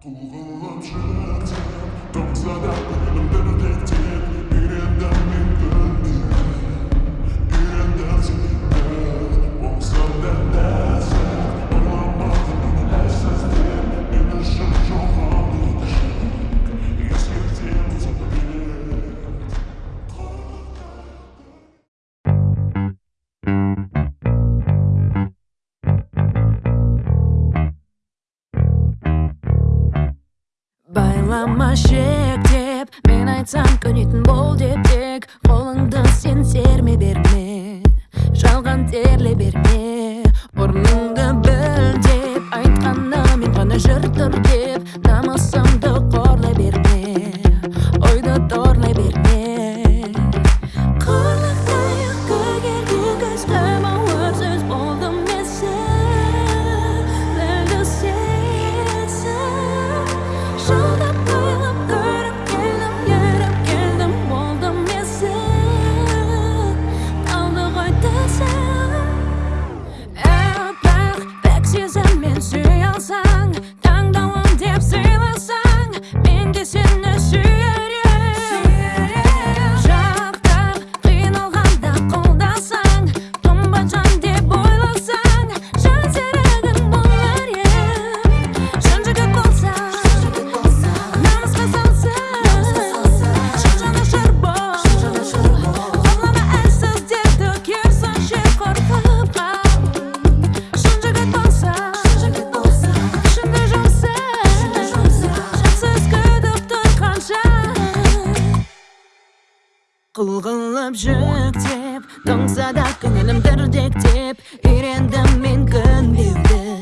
Кулы лапши, там задам, передам, передам, передам, передам, жылама шек деп мен айтсам көнетін бол деп тек қолыңды сен серме берме жалған терле берме. Орныңды біл деп айтқаны мен ғана жыр тұр деп қылғылап жүктеп тоңса да көңілім дірдектеп үйрендім мен күндеуді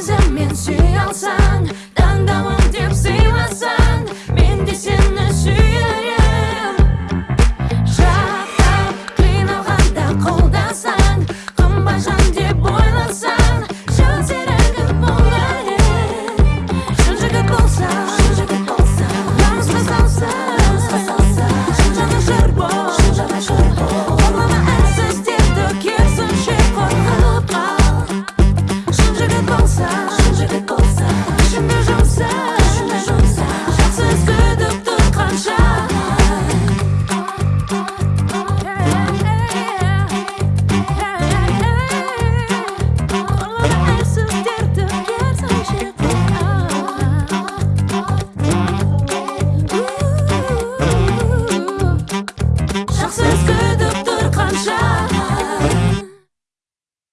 见面需要伞。